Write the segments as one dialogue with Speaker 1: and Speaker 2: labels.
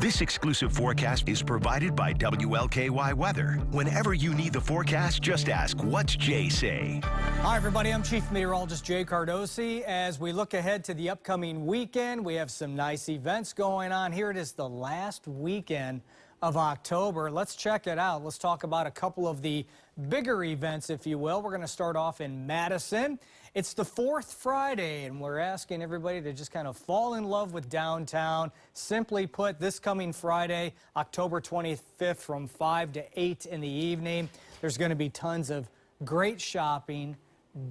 Speaker 1: This exclusive forecast is provided by WLKY Weather. Whenever you need the forecast, just ask, what's Jay say?
Speaker 2: Hi, everybody. I'm Chief Meteorologist Jay Cardosi. As we look ahead to the upcoming weekend, we have some nice events going on. Here it is the last weekend of October. Let's check it out. Let's talk about a couple of the bigger events, if you will. We're going to start off in Madison. It's the fourth Friday, and we're asking everybody to just kind of fall in love with downtown. Simply put, this coming Friday, October 25th, from 5 to 8 in the evening, there's going to be tons of great shopping,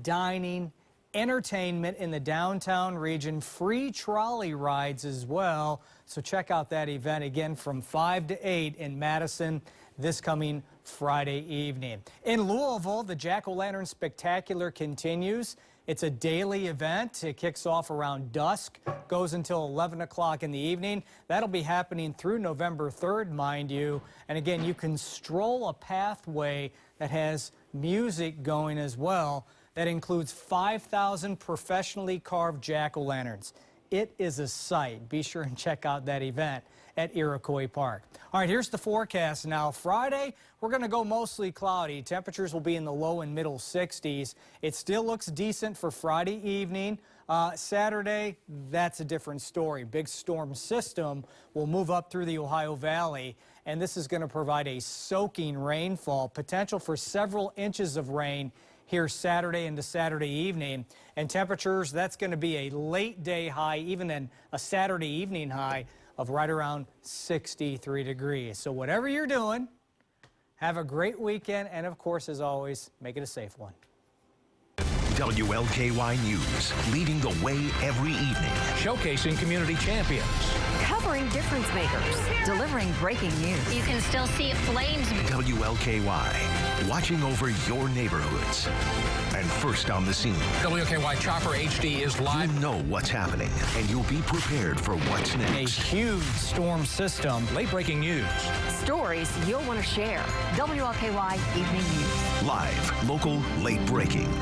Speaker 2: dining, entertainment in the downtown region, free trolley rides as well. So check out that event again from 5 to 8 in Madison this coming Friday evening. In Louisville, the Jack-O-Lantern Spectacular continues. It's a daily event. It kicks off around dusk, goes until 11 o'clock in the evening. That'll be happening through November 3rd, mind you. And again, you can stroll a pathway that has music going as well that includes 5,000 professionally carved jack-o'-lanterns. It is a sight. Be sure and check out that event at Iroquois Park. All right, here's the forecast now. Friday, we're going to go mostly cloudy. Temperatures will be in the low and middle 60s. It still looks decent for Friday evening. Uh, Saturday, that's a different story. Big storm system will move up through the Ohio Valley, and this is going to provide a soaking rainfall, potential for several inches of rain here Saturday into Saturday evening. And temperatures, that's going to be a late day high, even then a Saturday evening high of right around 63 degrees. So whatever you're doing, have a great weekend. And of course, as always, make it a safe one.
Speaker 1: WLKY News, leading the way every evening.
Speaker 3: Showcasing community champions.
Speaker 4: Covering difference makers. Delivering breaking news.
Speaker 5: You can still see flames.
Speaker 1: WLKY, watching over your neighborhoods. And first on the scene.
Speaker 3: WLKY Chopper HD is live.
Speaker 1: You know what's happening, and you'll be prepared for what's next.
Speaker 2: A huge storm system.
Speaker 3: Late breaking news.
Speaker 4: Stories you'll want to share. WLKY Evening News.
Speaker 1: Live, local, late breaking.